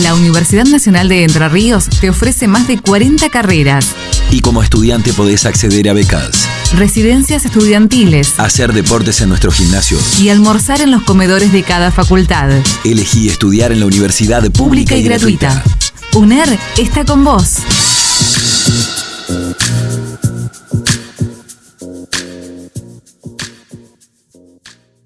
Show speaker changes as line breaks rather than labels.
La Universidad Nacional de Entre Ríos te ofrece más de 40 carreras.
Y como estudiante podés acceder a becas,
Residencias estudiantiles
hacer deportes en nuestro gimnasio.
y almorzar en los comedores de cada facultad.
Elegí estudiar en la universidad pública y gratuita.
UNER está con vos.